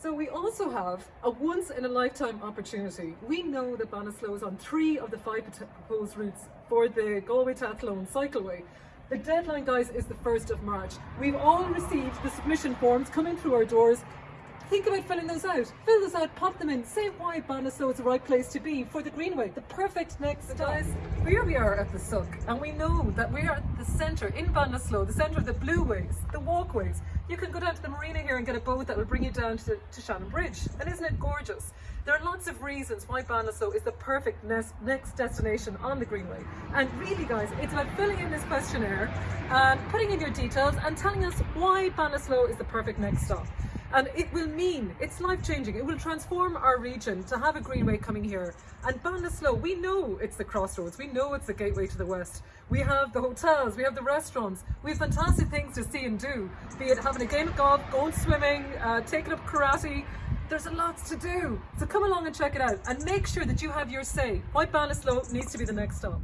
So we also have a once in a lifetime opportunity. We know that Ballinasloe is on three of the five proposed routes for the Galway to Athlone cycleway. The deadline, guys, is the 1st of March. We've all received the submission forms coming through our doors. Think about filling those out. Fill those out, pop them in, say why Ballinasloe is the right place to be for the Greenway, the perfect next stop. Guys, here we are at the Suck, and we know that we are at the centre in Ballinasloe, the centre of the blue ways, the walkways. You can go down to the marina here and get a boat that will bring you down to, to Shannonbridge. And isn't it gorgeous? There are lots of reasons why Ballinasloe is the perfect next, destination on the Greenway. And really, guys, it's about filling in this questionnaire, and putting in your details, and telling us why Ballinasloe is the perfect next stop. And it will mean, it's life changing, it will transform our region to have a greenway coming here. And Ballinasloe, we know it's the crossroads, we know it's the gateway to the west. We have the hotels, we have the restaurants, we have fantastic things to see and do, be it having a game of golf, going swimming, uh, taking up karate, there's a lot to do. So come along and check it out and make sure that you have your say why Ballinasloe needs to be the next stop.